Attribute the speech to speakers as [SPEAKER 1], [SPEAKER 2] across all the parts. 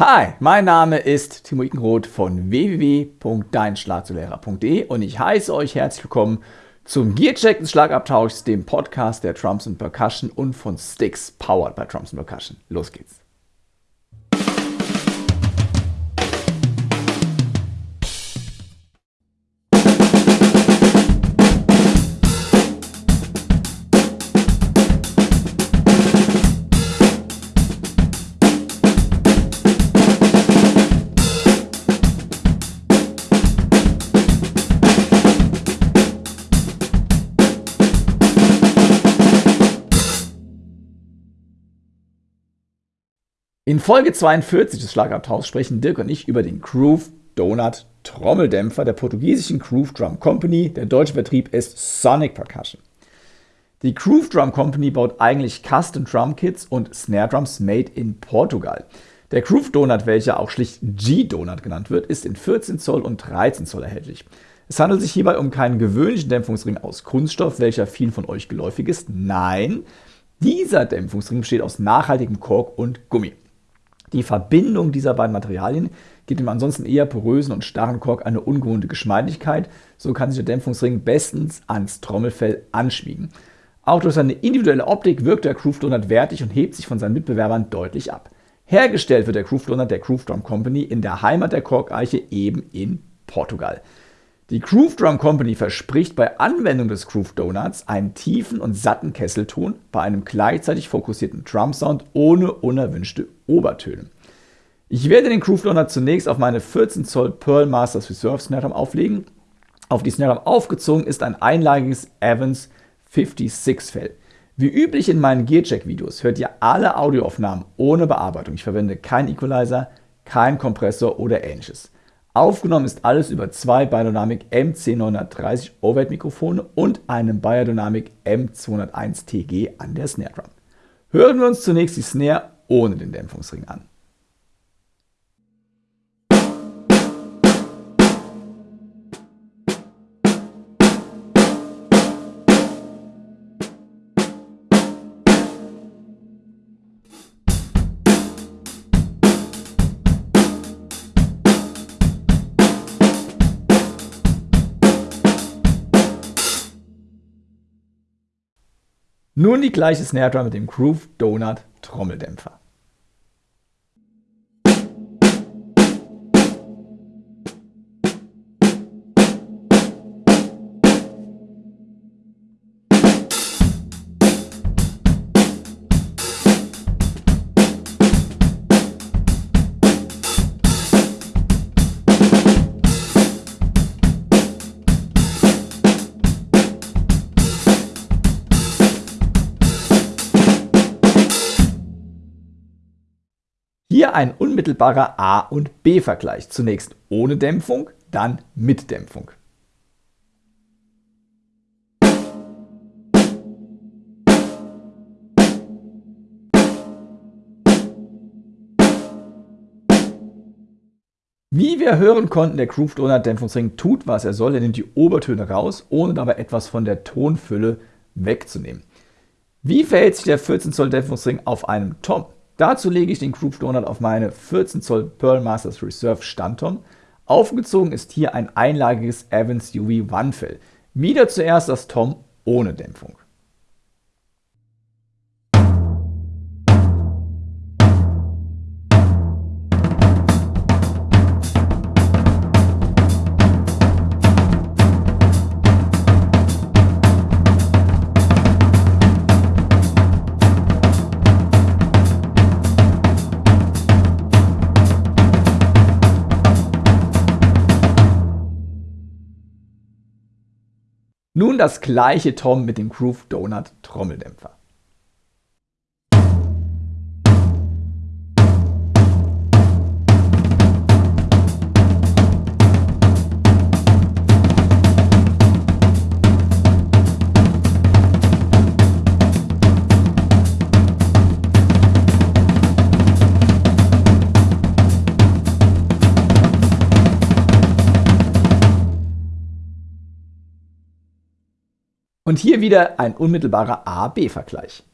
[SPEAKER 1] Hi, mein Name ist Timo Ikenroth von www.deinschlagzulehrer.de und ich heiße euch herzlich willkommen zum Gearcheck des Schlagabtauschs, dem Podcast der Trumps Percussion und von Sticks, powered by Trumps Percussion. Los geht's. In Folge 42 des Schlagabtauschs sprechen Dirk und ich über den Groove Donut Trommeldämpfer der portugiesischen Groove Drum Company. Der deutsche Vertrieb ist Sonic Percussion. Die Groove Drum Company baut eigentlich Custom Drum Kits und Snare Drums made in Portugal. Der Groove Donut, welcher auch schlicht G-Donut genannt wird, ist in 14 Zoll und 13 Zoll erhältlich. Es handelt sich hierbei um keinen gewöhnlichen Dämpfungsring aus Kunststoff, welcher vielen von euch geläufig ist. Nein, dieser Dämpfungsring besteht aus nachhaltigem Kork und Gummi. Die Verbindung dieser beiden Materialien gibt dem ansonsten eher porösen und starren Kork eine ungewohnte Geschmeidigkeit, so kann sich der Dämpfungsring bestens ans Trommelfell anschmiegen. Auch durch seine individuelle Optik wirkt der Groove Donut wertig und hebt sich von seinen Mitbewerbern deutlich ab. Hergestellt wird der Groove Donut der Groove Drum Company in der Heimat der Korkeiche eben in Portugal. Die Groove Drum Company verspricht bei Anwendung des Groove Donuts einen tiefen und satten Kesselton bei einem gleichzeitig fokussierten Drum Sound ohne unerwünschte Obertöne. Ich werde den Groove Donut zunächst auf meine 14 Zoll Pearl Masters Reserve Snare Drum auflegen. Auf die Snare Drum aufgezogen ist ein einlagiges Evans 56 Fell. Wie üblich in meinen Gearcheck-Videos hört ihr alle Audioaufnahmen ohne Bearbeitung. Ich verwende keinen Equalizer, keinen Kompressor oder ähnliches. Aufgenommen ist alles über zwei Biodynamic MC930 Overhead Mikrofone und einem Biodynamic M201 TG an der Snare Drum. Hören wir uns zunächst die Snare ohne den Dämpfungsring an. Nun die gleiche Snare Drum mit dem Groove Donut Trommeldämpfer. Hier ein unmittelbarer A- und B-Vergleich. Zunächst ohne Dämpfung, dann mit Dämpfung. Wie wir hören konnten, der Groove Donut Dämpfungsring tut, was er soll. Er nimmt die Obertöne raus, ohne dabei etwas von der Tonfülle wegzunehmen. Wie verhält sich der 14 Zoll Dämpfungsring auf einem Tom? Dazu lege ich den Groove Donut auf meine 14 Zoll Pearl Masters Reserve Standtom. Aufgezogen ist hier ein einlagiges Evans UV One Fell. Wieder zuerst das Tom ohne Dämpfung. Nun das gleiche Tom mit dem Groove Donut Trommeldämpfer. Und hier wieder ein unmittelbarer A-B-Vergleich.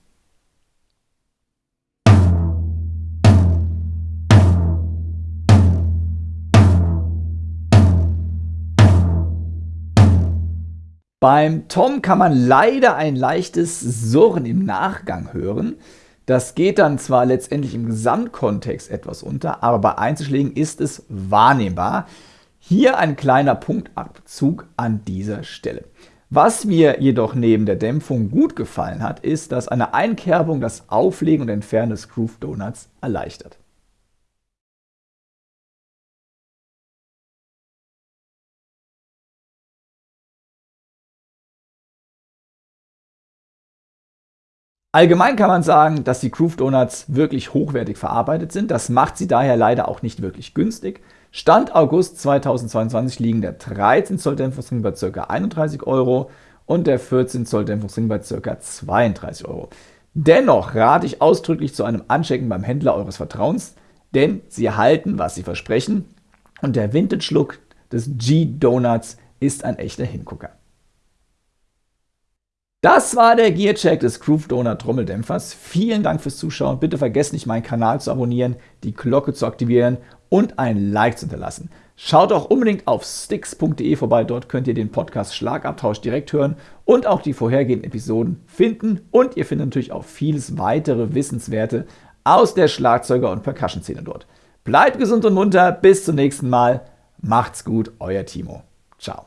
[SPEAKER 1] Beim Tom kann man leider ein leichtes Surren im Nachgang hören. Das geht dann zwar letztendlich im Gesamtkontext etwas unter, aber bei Einzelschlägen ist es wahrnehmbar. Hier ein kleiner Punktabzug an dieser Stelle. Was mir jedoch neben der Dämpfung gut gefallen hat, ist, dass eine Einkerbung das Auflegen und Entfernen des Groove Donuts erleichtert. Allgemein kann man sagen, dass die Groove Donuts wirklich hochwertig verarbeitet sind. Das macht sie daher leider auch nicht wirklich günstig. Stand August 2022 liegen der 13 Zoll Dämpfungsring bei ca. 31 Euro und der 14 Zoll Dämpfungsring bei ca. 32 Euro. Dennoch rate ich ausdrücklich zu einem Anchecken beim Händler eures Vertrauens, denn sie halten, was sie versprechen und der Vintage-Look des G-Donuts ist ein echter Hingucker. Das war der Gearcheck des Groove Donut Trommeldämpfers. Vielen Dank fürs Zuschauen. Bitte vergesst nicht, meinen Kanal zu abonnieren, die Glocke zu aktivieren und ein Like zu hinterlassen. Schaut auch unbedingt auf sticks.de vorbei. Dort könnt ihr den Podcast Schlagabtausch direkt hören und auch die vorhergehenden Episoden finden. Und ihr findet natürlich auch vieles weitere Wissenswerte aus der Schlagzeuger- und Percussion-Szene dort. Bleibt gesund und munter. Bis zum nächsten Mal. Macht's gut, euer Timo. Ciao.